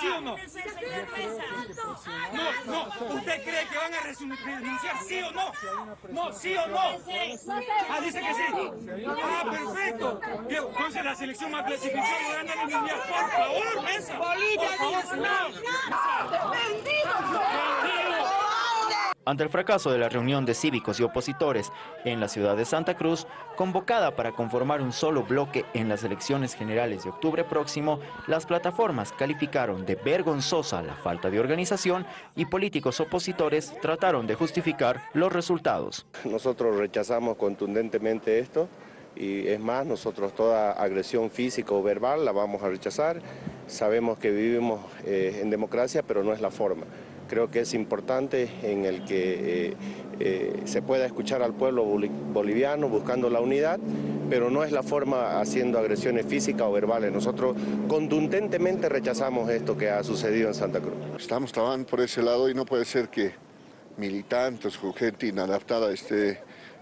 ¿sí o no? No, no, ¿usted cree que van a renunciar sí o no? No, sí o no. Ah, dice que sí. Ah, perfecto. Entonces la selección más clasificada gana el mundial, por favor, mesa. Por favor, no. Ante el fracaso de la reunión de cívicos y opositores en la ciudad de Santa Cruz, convocada para conformar un solo bloque en las elecciones generales de octubre próximo, las plataformas calificaron de vergonzosa la falta de organización y políticos opositores trataron de justificar los resultados. Nosotros rechazamos contundentemente esto y es más, nosotros toda agresión física o verbal la vamos a rechazar. Sabemos que vivimos eh, en democracia, pero no es la forma. Creo que es importante en el que eh, eh, se pueda escuchar al pueblo boliviano buscando la unidad, pero no es la forma haciendo agresiones físicas o verbales. Nosotros contundentemente rechazamos esto que ha sucedido en Santa Cruz. Estamos trabajando por ese lado y no puede ser que militantes o gente inadaptada esté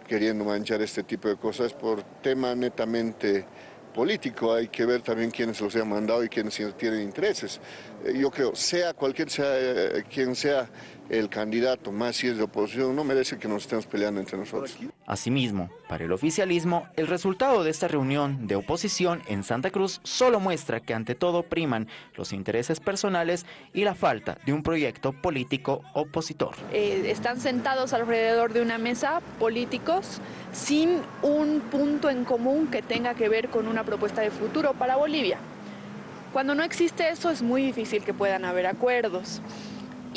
queriendo manchar este tipo de cosas por tema netamente político, hay que ver también quiénes los han mandado y quiénes tienen intereses. Eh, yo creo, sea cualquier sea eh, quien sea el candidato, más si es de oposición, no merece que nos estemos peleando entre nosotros. Asimismo, para el oficialismo, el resultado de esta reunión de oposición en Santa Cruz solo muestra que ante todo priman los intereses personales y la falta de un proyecto político opositor. Eh, están sentados alrededor de una mesa políticos sin un punto en común que tenga que ver con una propuesta de futuro para Bolivia. Cuando no existe eso es muy difícil que puedan haber acuerdos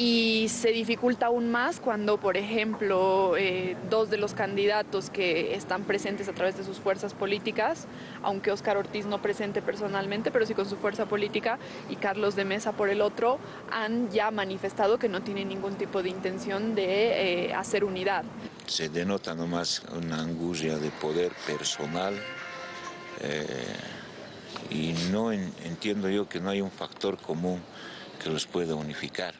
y se dificulta aún más cuando, por ejemplo, eh, dos de los candidatos que están presentes a través de sus fuerzas políticas, aunque Óscar Ortiz no presente personalmente, pero sí con su fuerza política, y Carlos de Mesa por el otro, han ya manifestado que no tienen ningún tipo de intención de eh, hacer unidad. Se denota nomás una angustia de poder personal eh, y no entiendo yo que no hay un factor común que los pueda unificar.